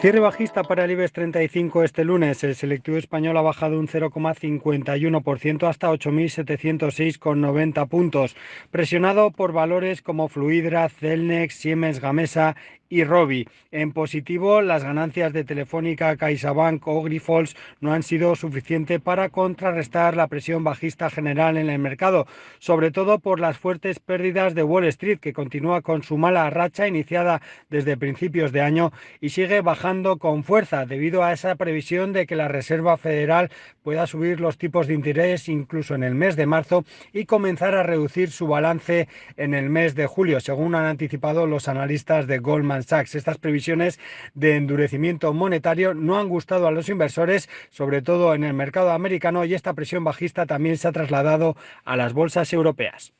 Cierre bajista para el IBEX 35 este lunes. El selectivo español ha bajado un 0,51% hasta 8.706,90 puntos, presionado por valores como Fluidra, Celnex, Siemens Gamesa y Robi. En positivo, las ganancias de Telefónica, CaixaBank o Grifols no han sido suficientes para contrarrestar la presión bajista general en el mercado, sobre todo por las fuertes pérdidas de Wall Street, que continúa con su mala racha iniciada desde principios de año y sigue bajando con fuerza debido a esa previsión de que la Reserva Federal pueda subir los tipos de interés incluso en el mes de marzo y comenzar a reducir su balance en el mes de julio, según han anticipado los analistas de Goldman Sachs. Estas previsiones de endurecimiento monetario no han gustado a los inversores, sobre todo en el mercado americano, y esta presión bajista también se ha trasladado a las bolsas europeas.